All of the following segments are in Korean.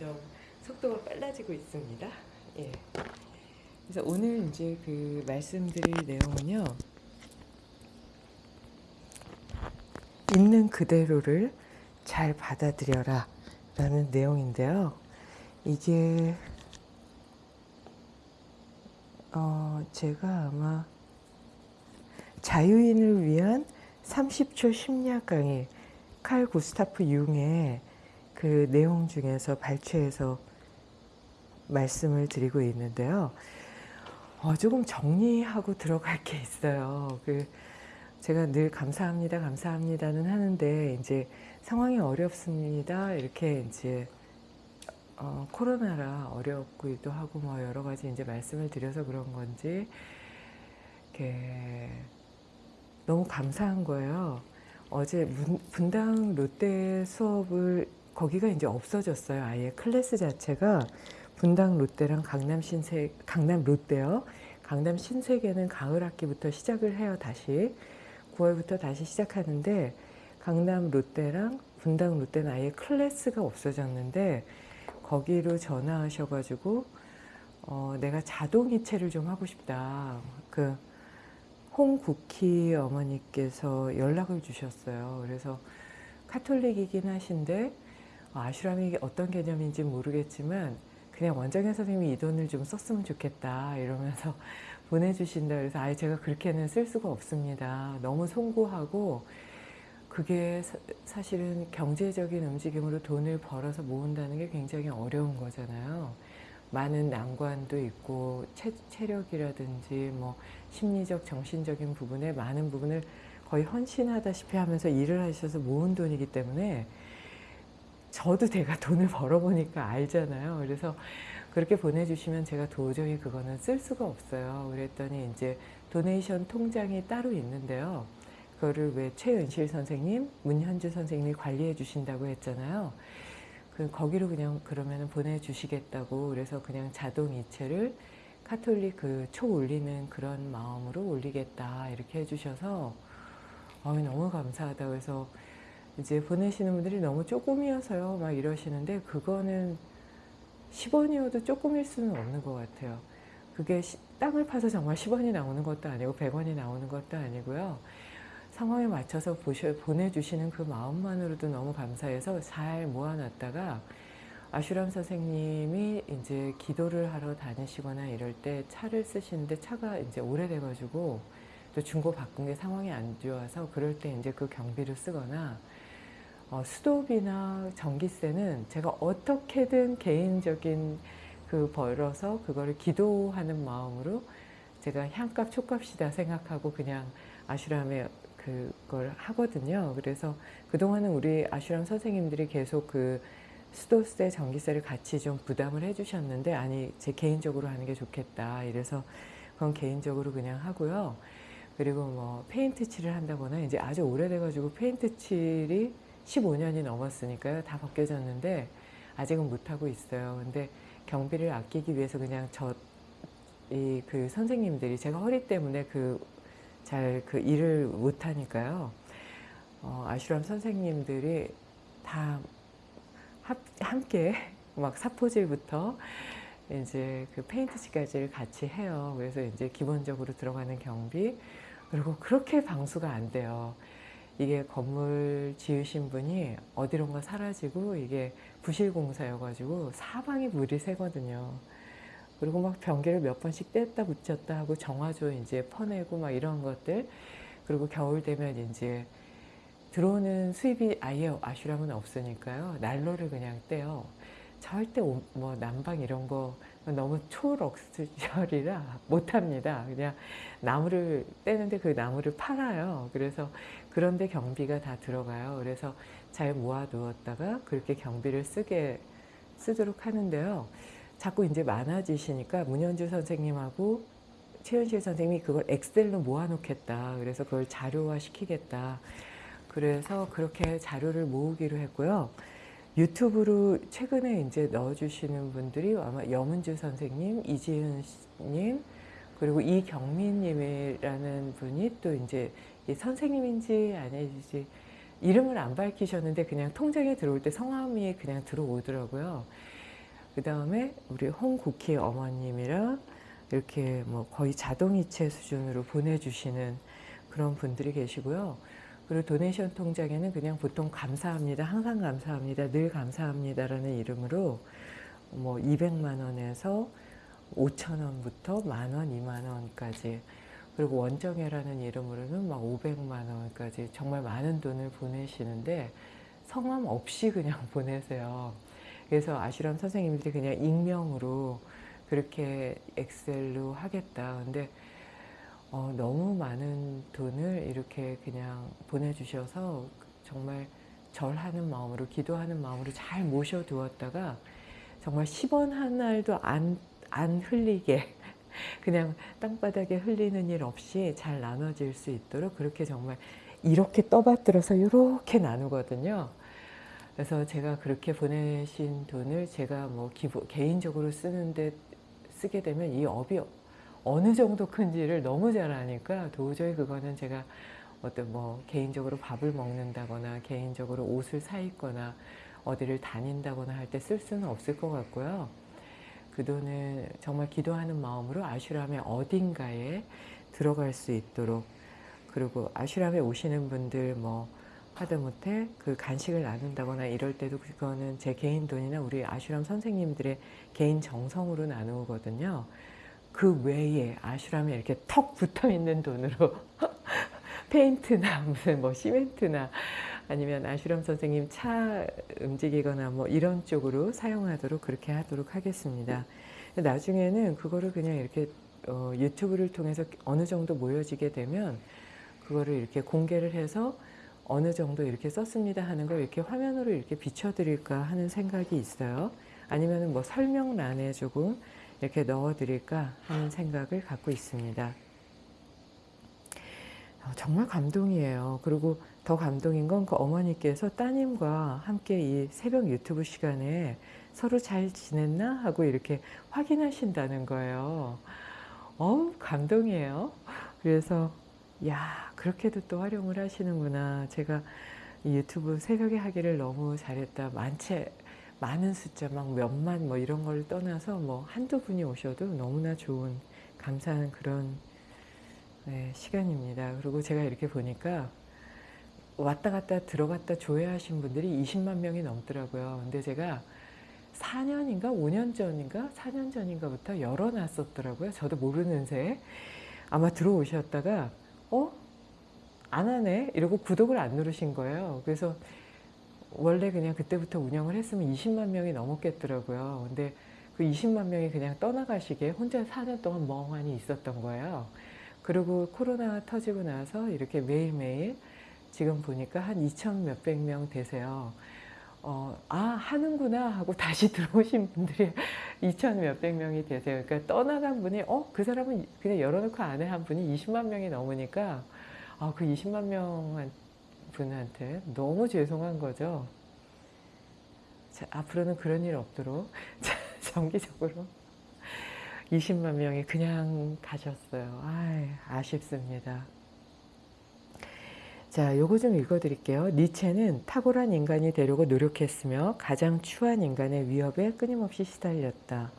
점점 속도가 빨라지고 있습니다. 예. 그래서 오늘 이제 그 말씀드릴 내용은요. 있는 그대로를 잘 받아들여라 라는 내용인데요. 이게 어 제가 아마 자유인을 위한 30초 심리학 강의 칼 구스타프 융의 그 내용 중에서 발췌해서 말씀을 드리고 있는데요. 어, 조금 정리하고 들어갈 게 있어요. 그 제가 늘 감사합니다, 감사합니다는 하는데 이제 상황이 어렵습니다. 이렇게 이제 어, 코로나라 어렵기도 하고 뭐 여러 가지 이제 말씀을 드려서 그런 건지 이렇게 너무 감사한 거예요. 어제 문, 분당 롯데 수업을 거기가 이제 없어졌어요. 아예 클래스 자체가 분당 롯데랑 강남 신세 강남 롯데요. 강남 신세계는 가을 학기부터 시작을 해요. 다시 9월부터 다시 시작하는데 강남 롯데랑 분당 롯데는 아예 클래스가 없어졌는데 거기로 전화하셔가지고 어, 내가 자동이체를 좀 하고 싶다. 그 홍국희 어머니께서 연락을 주셨어요. 그래서 카톨릭이긴 하신데 아슈람이 어떤 개념인지 모르겠지만 그냥 원장현 선생님이 이 돈을 좀 썼으면 좋겠다 이러면서 보내주신다 그래서 아예 제가 그렇게는 쓸 수가 없습니다. 너무 송구하고 그게 사, 실은 경제적인 움직임으로 돈을 벌어서 모은다는 게 굉장히 어려운 거잖아요. 많은 난관도 있고 체, 체력이라든지 뭐 심리적 정신적인 부분에 많은 부분을 거의 헌신하다시피 하면서 일을 하셔서 모은 돈이기 때문에 저도 내가 돈을 벌어보니까 알잖아요. 그래서 그렇게 보내주시면 제가 도저히 그거는 쓸 수가 없어요. 그랬더니 이제 도네이션 통장이 따로 있는데요. 그거를 왜 최은실 선생님, 문현주 선생님이 관리해 주신다고 했잖아요. 그 거기로 그냥 그러면 보내주시겠다고 그래서 그냥 자동 이체를 카톨릭 그 초 올리는 그런 마음으로 올리겠다 이렇게 해주셔서 어, 너무 감사하다 그래서 이제 보내시는 분들이 너무 조금이어서요. 막 이러시는데 그거는 10원이어도 조금일 수는 없는 것 같아요. 그게 시, 땅을 파서 정말 10원이 나오는 것도 아니고 100원이 나오는 것도 아니고요. 상황에 맞춰서 보셔, 보내주시는 그 마음만으로도 너무 감사해서 잘 모아놨다가 아슈람 선생님이 이제 기도를 하러 다니시거나 이럴 때 차를 쓰시는데 차가 이제 오래돼 가지고 또 중고 바꾼 게 상황이 안 좋아서 그럴 때 이제 그 경비를 쓰거나 어, 수도비나 전기세는 제가 어떻게든 개인적인 그 벌어서 그거를 기도하는 마음으로 제가 향값 촉값이다 생각하고 그냥 아슈람에 그걸 하거든요. 그래서 그동안은 우리 아슈람 선생님들이 계속 그 수도세, 전기세를 같이 좀 부담을 해주셨는데 아니 제 개인적으로 하는 게 좋겠다. 이래서 그건 개인적으로 그냥 하고요. 그리고 뭐 페인트 칠을 한다거나 이제 아주 오래돼가지고 페인트 칠이 15년이 넘었으니까요. 다 벗겨졌는데 아직은 못하고 있어요. 근데 경비를 아끼기 위해서 그냥 저 이 그 선생님들이 제가 허리 때문에 그잘그 일을 못하니까요. 어, 아슈람 선생님들이 다 합, 함께 막 사포질부터 이제 그 페인트칠까지를 같이 해요. 그래서 이제 기본적으로 들어가는 경비 그리고 그렇게 방수가 안 돼요. 이게 건물 지으신 분이 어디론가 사라지고 이게 부실공사여가지고 사방에 물이 새거든요. 그리고 막 변기를 몇 번씩 뗐다 붙였다 하고 정화조 이제 퍼내고 막 이런 것들 그리고 겨울 되면 이제 들어오는 수입이 아예 아슈람은 없으니까요. 난로를 그냥 떼요. 절대 뭐 난방 이런 거 너무 초럭스절이라 못합니다. 그냥 나무를 떼는데 그 나무를 팔아요. 그래서 그런데 경비가 다 들어가요. 그래서 잘 모아 두었다가 그렇게 경비를 쓰게 쓰도록 하는데요. 자꾸 이제 많아지시니까 문현주 선생님하고 최현실 선생님이 그걸 엑셀로 모아놓겠다. 그래서 그걸 자료화 시키겠다. 그래서 그렇게 자료를 모으기로 했고요. 유튜브로 최근에 이제 넣어주시는 분들이 아마 여문주 선생님, 이지은님, 그리고 이경민님이라는 분이 또 이제 선생님인지 아니지 이름을 안 밝히셨는데 그냥 통장에 들어올 때 성함이 그냥 들어오더라고요. 그 다음에 우리 홍국희 어머님이랑 이렇게 뭐 거의 자동이체 수준으로 보내주시는 그런 분들이 계시고요. 그리고 도네이션 통장에는 그냥 보통 감사합니다. 항상 감사합니다. 늘 감사합니다라는 이름으로 뭐 200만 원에서 5천 원부터 만 원, 2만 원까지 그리고 원정회라는 이름으로는 막 500만 원까지 정말 많은 돈을 보내시는데 성함 없이 그냥 보내세요. 그래서 아슈람 선생님들이 그냥 익명으로 그렇게 엑셀로 하겠다. 근데 어, 너무 많은 돈을 이렇게 그냥 보내주셔서 정말 절하는 마음으로 기도하는 마음으로 잘 모셔두었다가 정말 10원 한 알도 안, 안 흘리게 그냥 땅바닥에 흘리는 일 없이 잘 나눠질 수 있도록 그렇게 정말 이렇게 떠받들어서 이렇게 나누거든요. 그래서 제가 그렇게 보내신 돈을 제가 뭐 기부, 개인적으로 쓰는데 쓰게 되면 이 업이 어느 정도 큰지를 너무 잘 아니까 도저히 그거는 제가 어떤 뭐 개인적으로 밥을 먹는다거나 개인적으로 옷을 사 입거나 어디를 다닌다거나 할 때 쓸 수는 없을 것 같고요. 그 돈은 정말 기도하는 마음으로 아슈람의 어딘가에 들어갈 수 있도록 그리고 아슈람에 오시는 분들 뭐 하다못해 그 간식을 나눈다거나 이럴 때도 그거는 제 개인 돈이나 우리 아슈람 선생님들의 개인 정성으로 나누거든요. 그 외에 아슈람에 이렇게 턱 붙어 있는 돈으로 페인트나 무슨 뭐 시멘트나 아니면 아슈람 선생님 차 움직이거나 뭐 이런 쪽으로 사용하도록 그렇게 하도록 하겠습니다. 나중에는 그거를 그냥 이렇게 어, 유튜브를 통해서 어느 정도 모여지게 되면 그거를 이렇게 공개를 해서 어느 정도 이렇게 썼습니다 하는 걸 이렇게 화면으로 이렇게 비춰드릴까 하는 생각이 있어요. 아니면 뭐 설명란에 조금 이렇게 넣어드릴까 하는 생각을 갖고 있습니다. 어, 정말 감동이에요. 그리고 더 감동인 건 그 어머니께서 따님과 함께 이 새벽 유튜브 시간에 서로 잘 지냈나 하고 이렇게 확인하신다는 거예요. 어우 감동이에요. 그래서 야 그렇게도 또 활용을 하시는구나. 제가 유튜브 새벽에 하기를 너무 잘했다. 많지 많은 숫자 막 몇만 뭐 이런 걸 떠나서 뭐 한두 분이 오셔도 너무나 좋은 감사한 그런 네, 시간입니다. 그리고 제가 이렇게 보니까 왔다 갔다 들어갔다 조회하신 분들이 20만 명이 넘더라고요. 근데 제가 4년인가 5년 전인가 4년 전인가부터 열어놨었더라고요. 저도 모르는 새 아마 들어오셨다가 어? 안 하네? 이러고 구독을 안 누르신 거예요. 그래서 원래 그냥 그때부터 운영을 했으면 20만 명이 넘었겠더라고요. 근데 그 20만 명이 그냥 떠나가시게 혼자 4년 동안 멍하니 있었던 거예요. 그리고 코로나 터지고 나서 이렇게 매일매일 지금 보니까 한 2천 몇백 명 되세요. 어, 아 하는구나 하고 다시 들어오신 분들이 2천 몇백 명이 되세요. 그러니까 떠나간 분이 어 그 사람은 그냥 열어놓고 안해한 분이 20만 명이 넘으니까 아, 그 20만 명 분한테 너무 죄송한 거죠. 자, 앞으로는 그런 일 없도록 자, 정기적으로 20만 명이 그냥 가셨어요. 아이, 아쉽습니다. 자, 요거 좀 읽어드릴게요. 니체는 탁월한 인간이 되려고 노력했으며 가장 추한 인간의 위협에 끊임없이 시달렸다.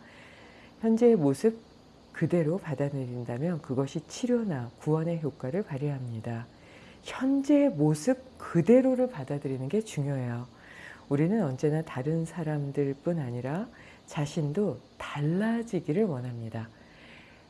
현재의 모습 그대로 받아들인다면 그것이 치료나 구원의 효과를 발휘합니다. 현재의 모습 그대로를 받아들이는 게 중요해요. 우리는 언제나 다른 사람들 뿐 아니라 자신도 달라지기를 원합니다.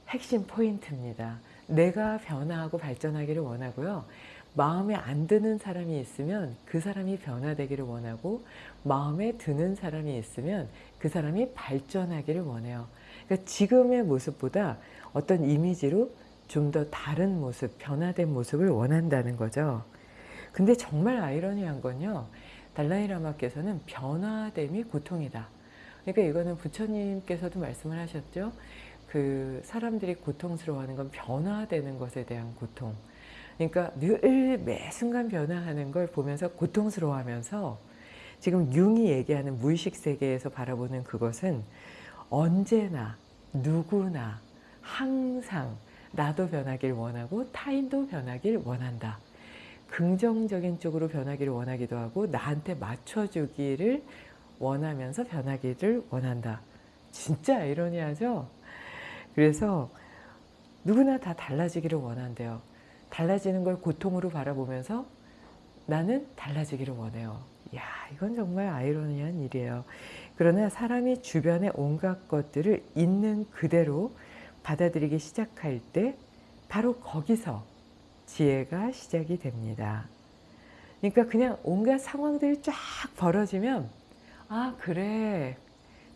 핵심 포인트입니다. 내가 변화하고 발전하기를 원하고요. 마음에 안 드는 사람이 있으면 그 사람이 변화되기를 원하고 마음에 드는 사람이 있으면 그 사람이 발전하기를 원해요. 그러니까 지금의 모습보다 어떤 이미지로 좀 더 다른 모습, 변화된 모습을 원한다는 거죠. 근데 정말 아이러니한 건요. 달라이라마께서는 변화됨이 고통이다. 그러니까 이거는 부처님께서도 말씀을 하셨죠. 그 사람들이 고통스러워하는 건 변화되는 것에 대한 고통. 그러니까 늘 매 순간 변화하는 걸 보면서 고통스러워하면서 지금 융이 얘기하는 무의식 세계에서 바라보는 그것은 언제나 누구나 항상 나도 변하길 원하고 타인도 변하길 원한다. 긍정적인 쪽으로 변하기를 원하기도 하고 나한테 맞춰주기를 원하면서 변하기를 원한다. 진짜 아이러니하죠? 그래서 누구나 다 달라지기를 원한대요. 달라지는 걸 고통으로 바라보면서 나는 달라지기를 원해요. 야 이건 정말 아이러니한 일이에요. 그러나 사람이 주변의 온갖 것들을 있는 그대로 받아들이기 시작할 때 바로 거기서 지혜가 시작이 됩니다. 그러니까 그냥 온갖 상황들이 쫙 벌어지면 아 그래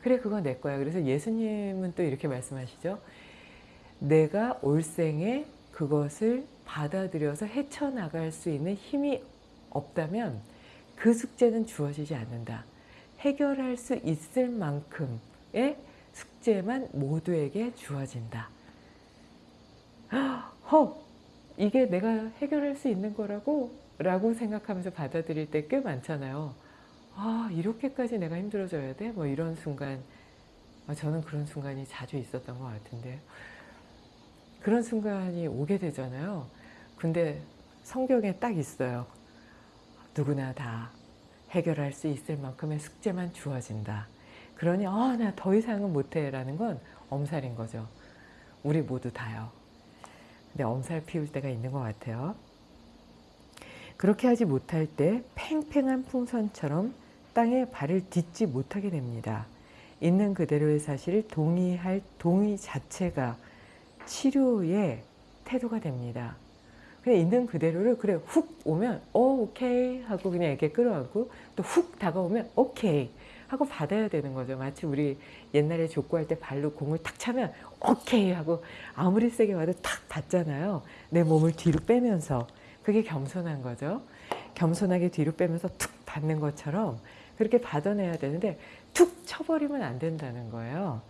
그래 그건 내 거야. 그래서 예수님은 또 이렇게 말씀하시죠. 내가 올생에 그것을 받아들여서 헤쳐나갈 수 있는 힘이 없다면 그 숙제는 주어지지 않는다. 해결할 수 있을 만큼의 숙제만 모두에게 주어진다. 헉! 이게 내가 해결할 수 있는 거라고? 라고 생각하면서 받아들일 때 꽤 많잖아요. 아 이렇게까지 내가 힘들어져야 돼? 뭐 이런 순간 아, 저는 그런 순간이 자주 있었던 것 같은데 그런 순간이 오게 되잖아요. 근데 성경에 딱 있어요. 누구나 다 해결할 수 있을 만큼의 숙제만 주어진다. 그러니 아, 나더 이상은 못해 라는 건 엄살인 거죠. 우리 모두 다요. 근데 엄살 피울 때가 있는 것 같아요. 그렇게 하지 못할 때 팽팽한 풍선처럼 땅에 발을 딛지 못하게 됩니다. 있는 그대로의 사실을 동의할 동의 자체가 치료의 태도가 됩니다. 그냥 있는 그대로를 그래 훅 오면 어 오케이 하고 그냥 이렇게 끌어안고 또 훅 다가오면 오케이 하고 받아야 되는 거죠. 마치 우리 옛날에 족구할 때 발로 공을 탁 차면 오케이 하고 아무리 세게 와도 탁 받잖아요. 내 몸을 뒤로 빼면서 그게 겸손한 거죠. 겸손하게 뒤로 빼면서 툭 받는 것처럼 그렇게 받아내야 되는데 툭 쳐버리면 안 된다는 거예요.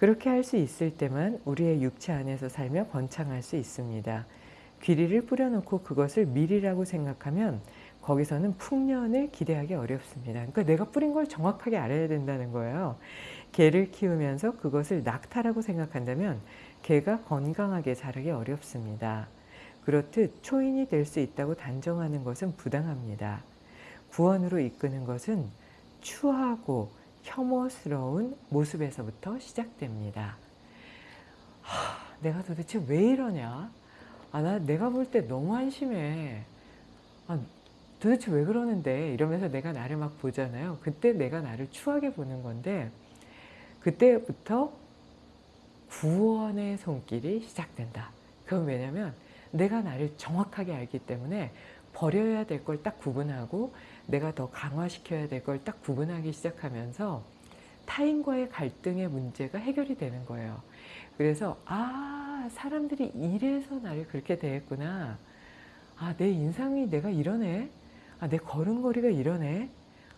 그렇게 할 수 있을 때만 우리의 육체 안에서 살며 번창할 수 있습니다. 귀리를 뿌려놓고 그것을 밀이라고 생각하면 거기서는 풍년을 기대하기 어렵습니다. 그러니까 내가 뿌린 걸 정확하게 알아야 된다는 거예요. 개를 키우면서 그것을 낙타라고 생각한다면 개가 건강하게 자라기 어렵습니다. 그렇듯 초인이 될 수 있다고 단정하는 것은 부당합니다. 구원으로 이끄는 것은 추하고 혐오스러운 모습에서부터 시작됩니다. 하, 내가 도대체 왜 이러냐? 아, 나 내가 볼 때 너무 한심해. 아, 도대체 왜 그러는데? 이러면서 내가 나를 막 보잖아요. 그때 내가 나를 추하게 보는 건데, 그때부터 구원의 손길이 시작된다. 그건 왜냐면 내가 나를 정확하게 알기 때문에 버려야 될 걸 딱 구분하고 내가 더 강화시켜야 될 걸 딱 구분하기 시작하면서 타인과의 갈등의 문제가 해결이 되는 거예요. 그래서 아 사람들이 이래서 나를 그렇게 대했구나. 아 내 인상이 내가 이러네. 아 내 걸음걸이가 이러네.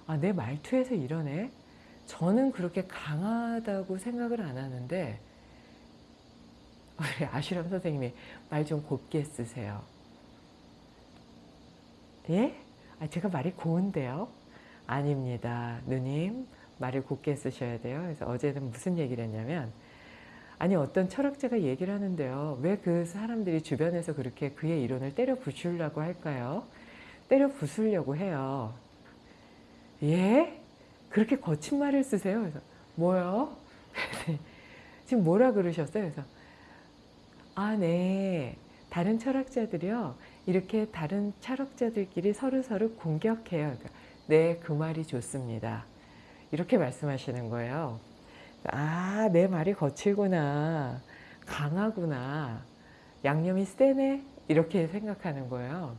아 내 말투에서 이러네. 저는 그렇게 강하다고 생각을 안 하는데 우리 아슈람 선생님이 말 좀 곱게 쓰세요. 예? 아, 제가 말이 고운데요? 아닙니다. 누님, 말을 곱게 쓰셔야 돼요. 그래서 어제는 무슨 얘기를 했냐면, 아니, 어떤 철학자가 얘기를 하는데요. 왜 그 사람들이 주변에서 그렇게 그의 이론을 때려 부수려고 할까요? 때려 부수려고 해요. 예? 그렇게 거친 말을 쓰세요? 그래서, 뭐요? 지금 뭐라 그러셨어요? 그래서, 아, 네. 다른 철학자들이요. 이렇게 다른 철학자들끼리 서로서로 공격해요. 그러니까, 네, 그 말이 좋습니다. 이렇게 말씀하시는 거예요. 아, 내 말이 거칠구나. 강하구나. 양념이 세네? 이렇게 생각하는 거예요.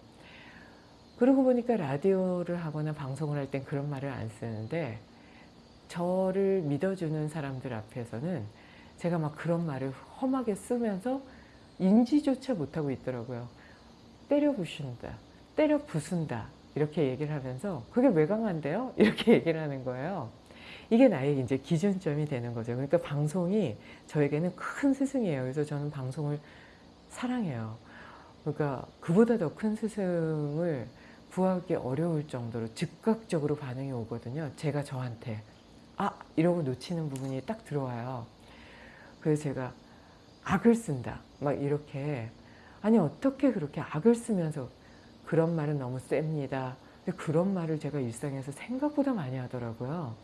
그러고 보니까 라디오를 하거나 방송을 할 땐 그런 말을 안 쓰는데 저를 믿어주는 사람들 앞에서는 제가 막 그런 말을 험하게 쓰면서 인지조차 못하고 있더라고요. 때려 부순다, 때려 부순다 이렇게 얘기를 하면서 그게 왜 강한데요? 이렇게 얘기를 하는 거예요. 이게 나의 이제 기준점이 되는 거죠. 그러니까 방송이 저에게는 큰 스승이에요. 그래서 저는 방송을 사랑해요. 그러니까 그보다 더 큰 스승을 구하기 어려울 정도로 즉각적으로 반응이 오거든요. 제가 저한테 아 이러고 놓치는 부분이 딱 들어와요. 그래서 제가 악을 쓴다. 막 이렇게 아니 어떻게 그렇게 악을 쓰면서 그런 말은 너무 셉니다. 근데 그런 말을 제가 일상에서 생각보다 많이 하더라고요.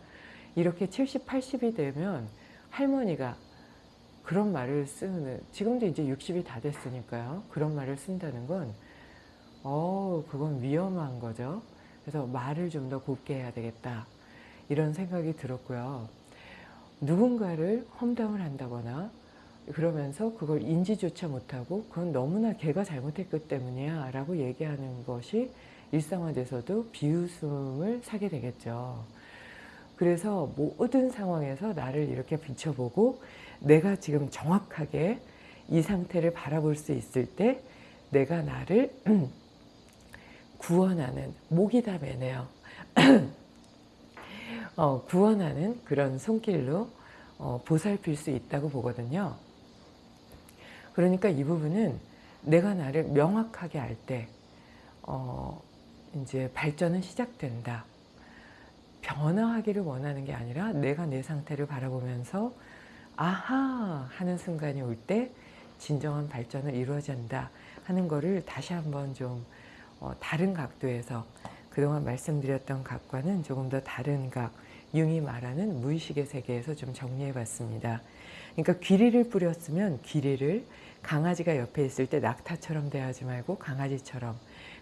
이렇게 70, 80이 되면 할머니가 그런 말을 쓰는 지금도 이제 60이 다 됐으니까요. 그런 말을 쓴다는 건 어, 그건 위험한 거죠. 그래서 말을 좀 더 곱게 해야 되겠다. 이런 생각이 들었고요. 누군가를 험담을 한다거나 그러면서 그걸 인지조차 못하고 그건 너무나 걔가 잘못했기 때문이야 라고 얘기하는 것이 일상화돼서도 비웃음을 사게 되겠죠. 그래서 모든 상황에서 나를 이렇게 비춰보고 내가 지금 정확하게 이 상태를 바라볼 수 있을 때 내가 나를 구원하는 목이 다 매네요. 어, 구원하는 그런 손길로 어, 보살필 수 있다고 보거든요. 그러니까 이 부분은 내가 나를 명확하게 알 때, 어, 이제 발전은 시작된다. 변화하기를 원하는 게 아니라 내가 내 상태를 바라보면서 아하 하는 순간이 올 때 진정한 발전을 이루어진다 하는 거를 다시 한번 좀 어, 다른 각도에서 그동안 말씀드렸던 각과는 조금 더 다른 각, 융이 말하는 무의식의 세계에서 좀 정리해 봤습니다. 그러니까 귀리를 뿌렸으면 귀리를 강아지가 옆에 있을 때 낙타처럼 대하지 말고 강아지처럼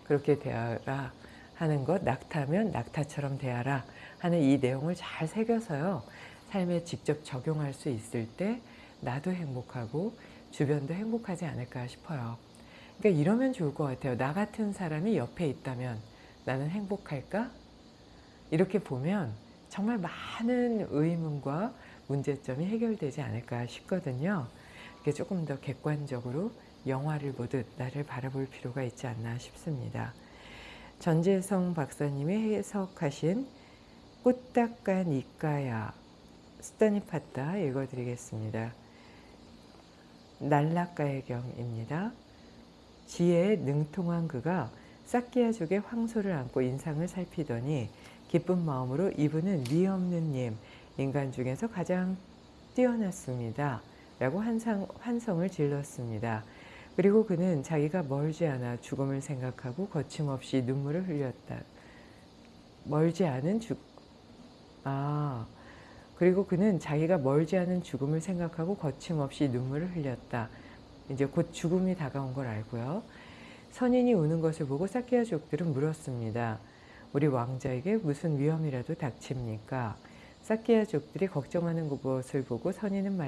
그렇게 대하라 하는 것, 낙타면 낙타처럼 대하라 하는 이 내용을 잘 새겨서요. 삶에 직접 적용할 수 있을 때 나도 행복하고 주변도 행복하지 않을까 싶어요. 그러니까 이러면 좋을 것 같아요. 나 같은 사람이 옆에 있다면 나는 행복할까? 이렇게 보면 정말 많은 의문과 문제점이 해결되지 않을까 싶거든요. 이게 조금 더 객관적으로 영화를 보듯 나를 바라볼 필요가 있지 않나 싶습니다. 전재성 박사님이 해석하신 꽃닦간 이까야 스타니 파타 읽어드리겠습니다. 날라가의 경입니다. 지혜에 능통한 그가 사키야족의 황소를 안고 인상을 살피더니 기쁜 마음으로 이분은 미 없는 님, 인간 중에서 가장 뛰어났습니다. 라고 환상, 환성을 질렀습니다. 그리고 그는 자기가 멀지 않아 죽음을 생각하고 거침없이 눈물을 흘렸다. 멀지 않은 죽, 아, 그리고 그는 자기가 멀지 않은 죽음을 생각하고 거침없이 눈물을 흘렸다. 이제 곧 죽음이 다가온 걸 알고요. 선인이 우는 것을 보고 사키야족들은 물었습니다. 우리 왕자에게 무슨 위험이라도 닥칩니까? 사키야족들이 걱정하는 것을 보고 선인은 말했습니다.